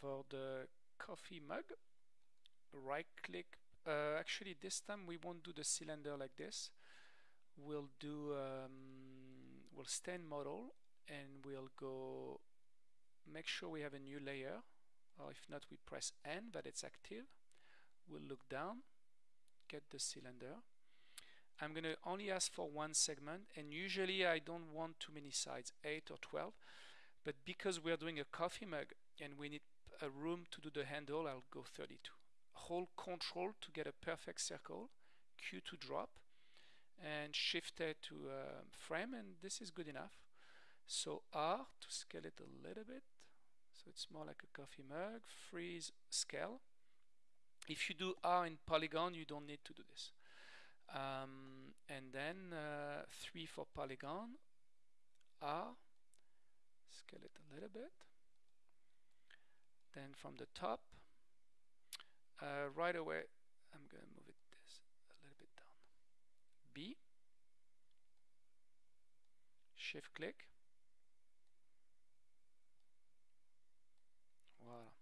for the coffee mug. Right click uh, actually this time we won't do the cylinder like this. We'll do um, we'll stay in model and we'll go make sure we have a new layer. Or if not we press N that it's active. We'll look down get the cylinder. I'm gonna only ask for one segment and usually I don't want too many sides 8 or 12 but because we're doing a coffee mug and we need a room to do the handle I'll go 32 hold control to get a perfect circle Q to drop and shift A to uh, frame and this is good enough. So R to scale it a little bit. So it's more like a coffee mug. Freeze scale. If you do R in polygon you don't need to do this. Um, and then uh, 3 for polygon. R scale it a little bit then from the top uh, right away I'm gonna move it this a little bit down. B. Shift click. Voila.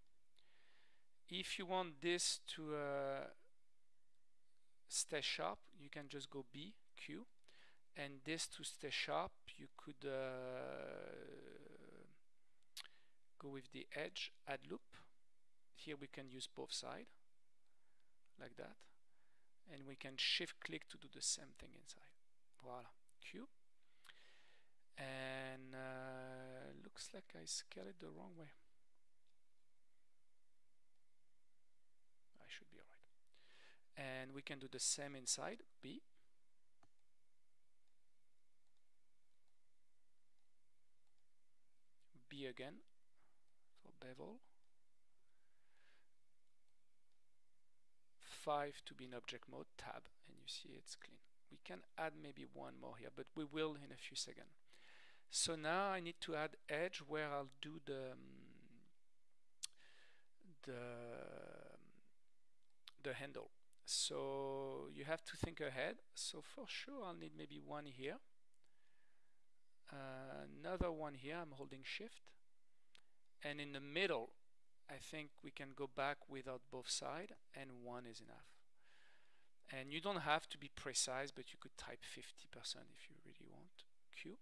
If you want this to uh, stay sharp you can just go B Q. And this to stay sharp you could uh, go with the edge add loop. Here we can use both side like that. And we can shift click to do the same thing inside. Voila Q. And uh, looks like I scale it the wrong way. I should be alright. And we can do the same inside B. B again bevel. 5 to be in object mode tab and you see it's clean. We can add maybe one more here but we will in a few seconds. So now I need to add edge where I'll do the um, the the handle. So you have to think ahead. So for sure I'll need maybe one here. Uh, another one here. I'm holding shift and in the middle I think we can go back without both side and one is enough. And you don't have to be precise but you could type 50% if you really want. Q.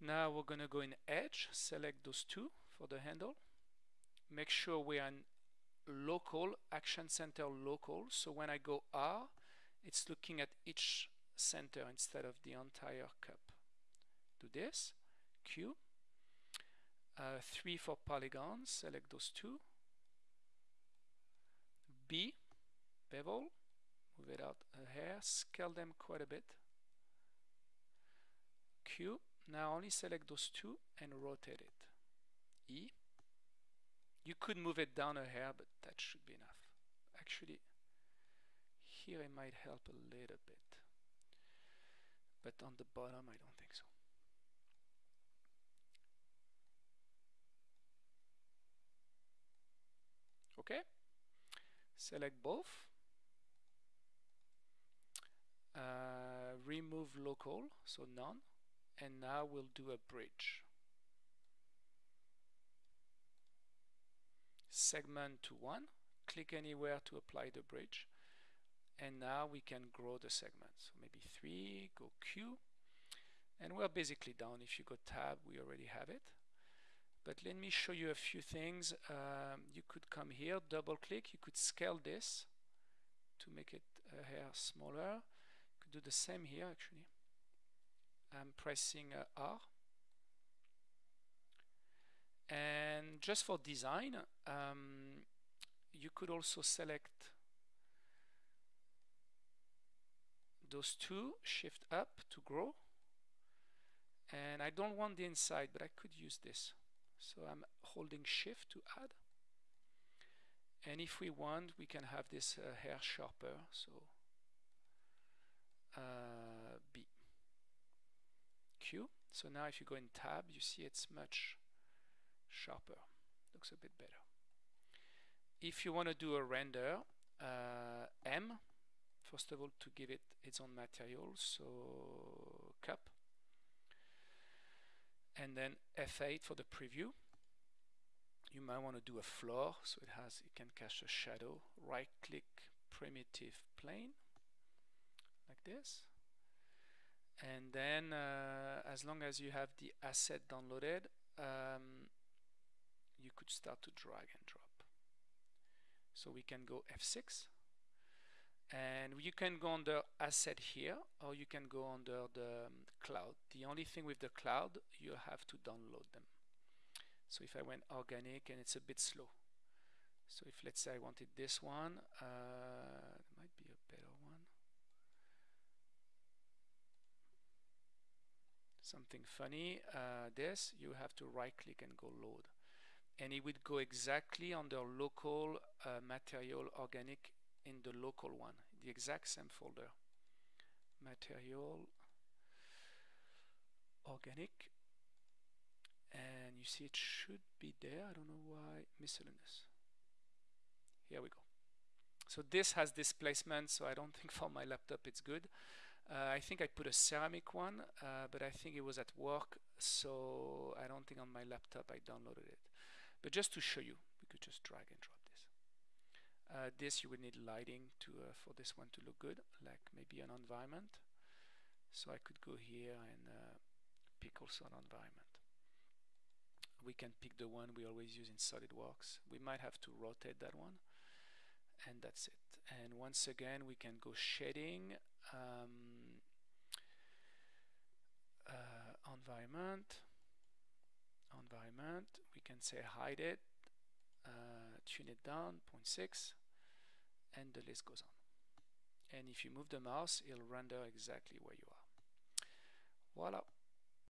Now we're gonna go in edge select those two for the handle. Make sure we are in local action center local. So when I go R it's looking at each center instead of the entire cup. Do this. Q uh, 3 for polygons select those two B bevel move it out a hair scale them quite a bit Q now only select those two and rotate it E you could move it down a hair, but that should be enough. Actually, here it might help a little bit. But on the bottom, I don't think so. Okay, select both. Uh, remove local, so none. And now we'll do a bridge. segment to 1 click anywhere to apply the bridge. And now we can grow the segment. So maybe 3 go Q. And we're basically done. If you go tab we already have it but let me show you a few things. Um, you could come here double click. You could scale this to make it a hair smaller. You could do the same here actually. I'm pressing uh, R. And just for design um, you could also select those two shift up to grow. And I don't want the inside but I could use this so I'm holding shift to add. And if we want we can have this uh, hair sharper so uh, B. Q. So now if you go in tab you see it's much sharper. Looks a bit better. If you want to do a render uh, M first of all to give it its own material. So cup and then F8 for the preview. You might want to do a floor so it has it can cast a shadow. Right click primitive plane like this. And then uh, as long as you have the asset downloaded um, you could start to drag and drop. So we can go F6 and you can go under asset here or you can go under the um, cloud. The only thing with the cloud you have to download them. So if I went organic and it's a bit slow. So if let's say I wanted this one uh, might be a better one. Something funny uh, this you have to right click and go load. And it would go exactly under local uh, material organic in the local one, the exact same folder. Material organic and you see it should be there. I don't know why miscellaneous. Here we go. So this has displacement so I don't think for my laptop it's good. Uh, I think I put a ceramic one uh, but I think it was at work so I don't think on my laptop I downloaded it. But just to show you we could just drag and drop uh, this you would need lighting to uh, for this one to look good, like maybe an environment. So I could go here and uh, pick also an environment. We can pick the one we always use in SolidWorks. We might have to rotate that one, and that's it. And once again, we can go shading, um, uh, environment, environment. We can say hide it, uh, tune it down 0.6 and the list goes on. And if you move the mouse it'll render exactly where you are. Voila